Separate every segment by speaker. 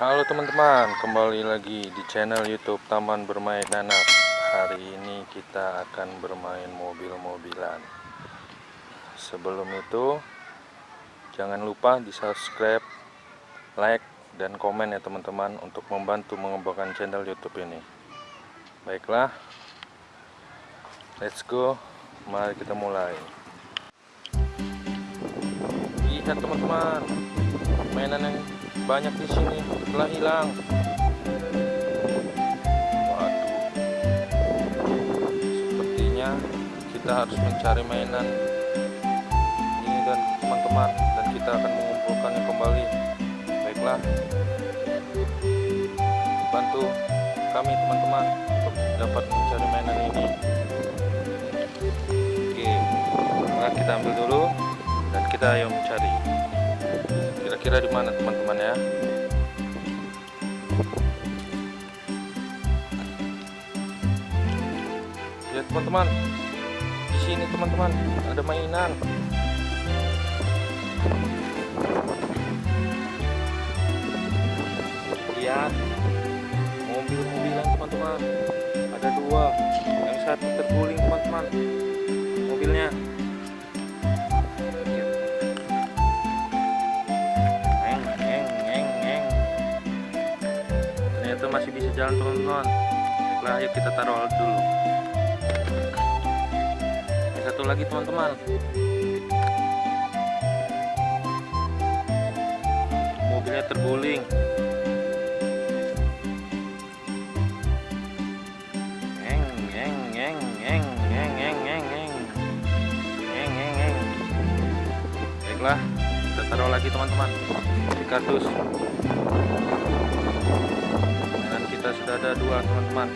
Speaker 1: Halo teman-teman, kembali lagi di channel YouTube Taman Bermain Anak. Hari ini kita akan bermain mobil-mobilan. Sebelum itu, jangan lupa di subscribe, like, dan komen ya teman-teman untuk membantu mengembangkan channel YouTube ini. Baiklah, let's go. Mari kita mulai. Lihat teman-teman, mainan yang banyak di sini telah hilang. Waduh, sepertinya kita harus mencari mainan ini dan teman-teman dan kita akan mengumpulkannya kembali. Baiklah, bantu kami teman-teman untuk dapat mencari mainan ini. Oke, maka kita ambil dulu dan kita ayo mencari kira-kira di mana teman-teman ya lihat teman-teman. Di sini teman-teman. Ada mainan. Lihat. Mobil-mobilan teman-teman. Ada dua. Yang satu terguling teman-teman. Mobilnya masih bisa jalan teman-teman nah ayo kita taruh dulu. Ini satu lagi teman-teman. Mobilnya terguling. Baiklah kita taruh lagi teman-teman di kardus sudah ada dua teman-teman.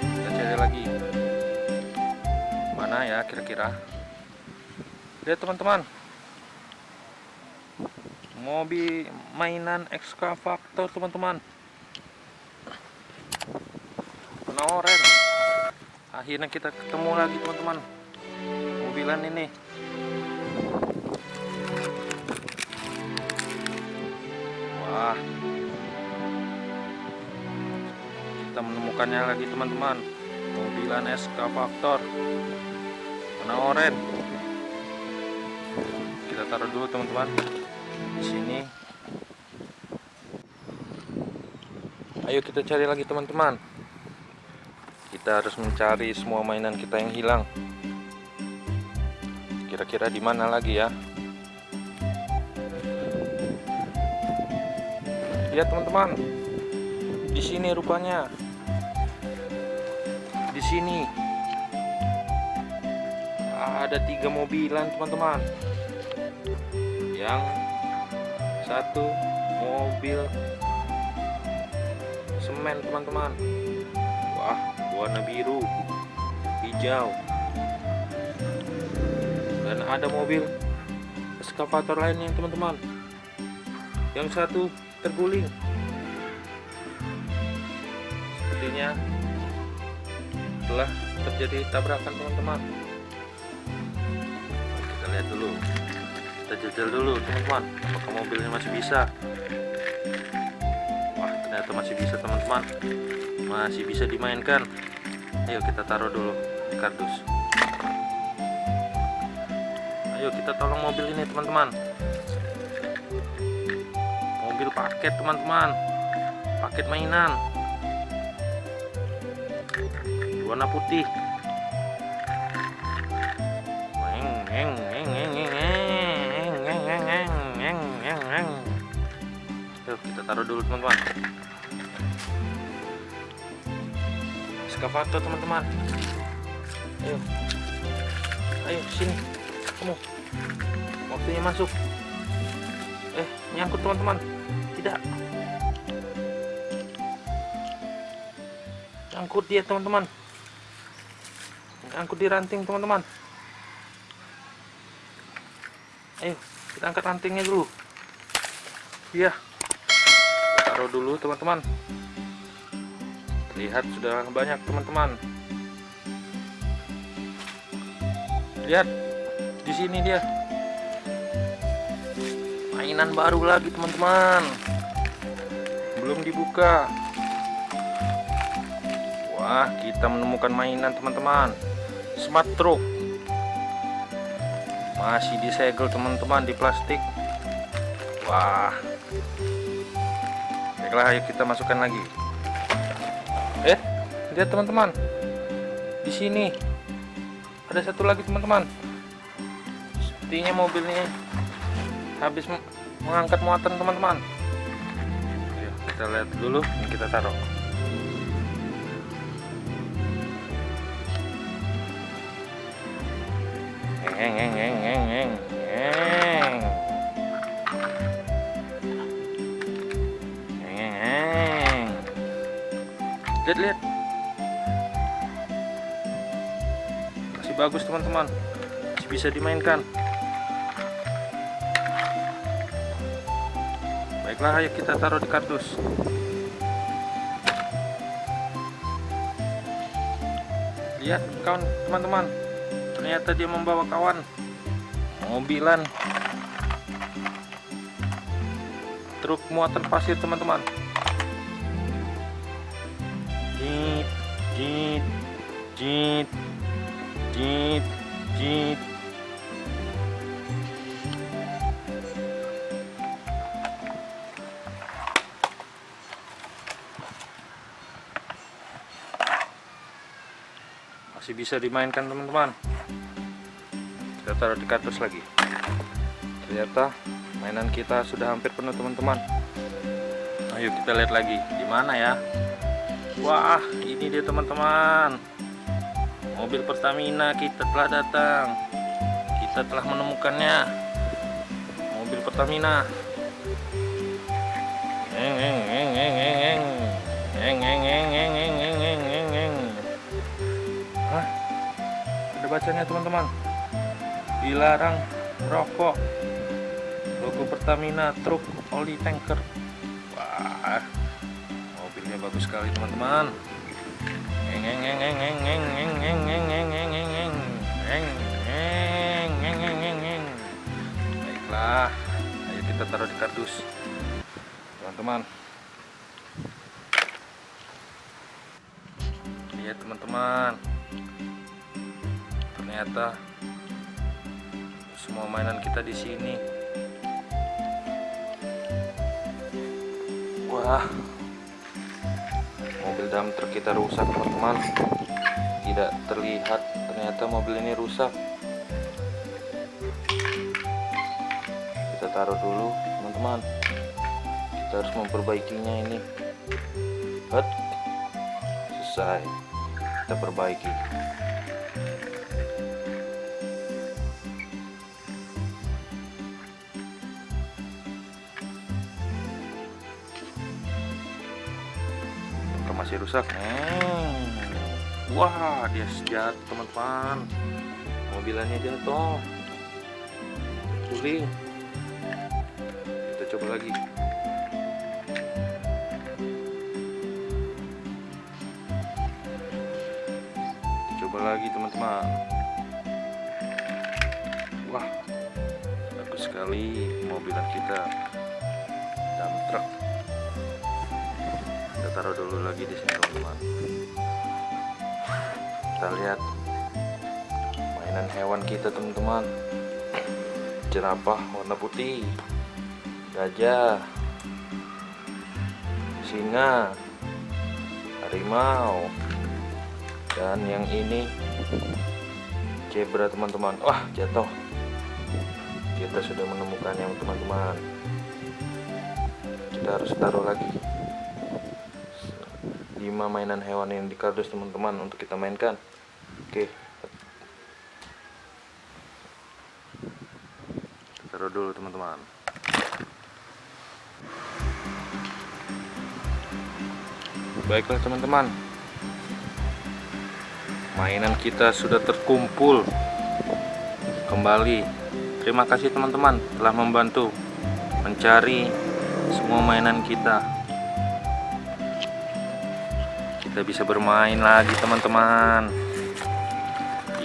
Speaker 1: Kita cari lagi. Mana ya kira-kira? Lihat teman-teman. Mobil mainan ekskavator teman-teman. Oranye akhirnya kita ketemu lagi teman-teman. Mobilan ini kita menemukannya lagi teman-teman. Mobilan eskavator warna oranye. Kita taruh dulu teman-teman. Di sini. Ayo kita cari lagi teman-teman. Kita harus mencari semua mainan kita yang hilang. Kira-kira di mana lagi ya? Lihat teman-teman. Di sini rupanya sini. Ada tiga mobilan teman-teman. Yang satu mobil semen teman-teman. Wah warna biru hijau. Dan ada mobil eskavator lainnya teman-teman. Yang satu terguling. Sepertinya telah terjadi tabrakan teman-teman. Kita lihat dulu. Kita jajal dulu teman-teman apakah mobilnya masih bisa. Wah ternyata masih bisa teman-teman. Masih bisa dimainkan. Ayo kita taruh dulu kardus. Ayo kita tolong mobil ini teman-teman. Mobil paket teman-teman. Paket mainan warna putih Yuk kita taruh dulu teman-teman Eskavator teman-teman Ayo Ayo sini Kamu Waktunya masuk Eh nyangkut teman-teman Tidak Nyangkut dia teman-teman angkut di ranting teman-teman. Ayo kita angkat rantingnya dulu. Iya. Taruh dulu teman-teman. Lihat sudah banyak teman-teman. Lihat di sini dia. Mainan baru lagi teman-teman. Belum dibuka. Wah kita menemukan mainan teman-teman smart truck. Masih disegel teman-teman di plastik. Wah. Baiklah ayo kita masukkan lagi. Eh lihat teman-teman. Di sini. Ada satu lagi teman-teman. Sepertinya mobil ini habis mengangkat muatan teman-teman. Kita lihat dulu. Kita taruh lihat lihat. Masih bagus teman-teman. Masih bisa dimainkan. Baiklah ayo kita taruh di kardus. Lihat kawan teman-teman ternyata dia membawa kawan. Mobilan truk muatan pasir teman-teman. Jit jit jit jit jit. Masih bisa dimainkan teman-teman taruh di kardus lagi ternyata mainan kita sudah hampir penuh teman-teman ayo kita lihat lagi di mana ya Wah, ini dia teman-teman. Mobil Pertamina kita telah datang. Kita telah menemukannya. Mobil Pertamina. Eng eng eng eng eng eng. Eng eng. Hah? Ada bacanya teman-teman. Dilarang rokok. Logo Pertamina truk oli tanker. Wah, mobilnya bagus sekali teman-teman baiklah ayo kita taruh di kardus teman-teman lihat teman-teman ternyata semua mainan kita di sini. Wah mobil dump truk kita rusak teman-teman tidak terlihat ternyata mobil ini rusak. Kita taruh dulu teman-teman. Kita harus memperbaikinya ini. Hut. selesai. Kita perbaiki masih rusak. Hmm. wah dia jatuh teman-teman. Mobilannya jatuh guling kita coba lagi. Kita coba lagi teman-teman. Wah bagus sekali mobilan kita. Dump truck kita taruh dulu lagi di sini teman-teman kita lihat mainan hewan kita teman-teman. Jerapah warna putih gajah singa harimau dan yang ini zebra teman-teman. Wah jatuh. Kita sudah menemukannya teman-teman. Kita harus taruh lagi 5 mainan hewan yang di kardus teman-teman untuk kita mainkan. Oke. Taruh dulu teman-teman. Baiklah teman-teman. Mainan kita sudah terkumpul. Kembali. Terima kasih teman-teman telah membantu mencari semua mainan kita kita bisa bermain lagi teman-teman.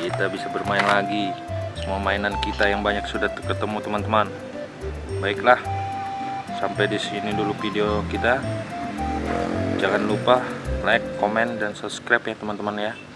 Speaker 1: Kita bisa bermain lagi. Semua mainan kita yang banyak sudah ketemu teman-teman. Baiklah sampai di sini dulu video kita. Jangan lupa like, komen, dan subscribe ya teman-teman ya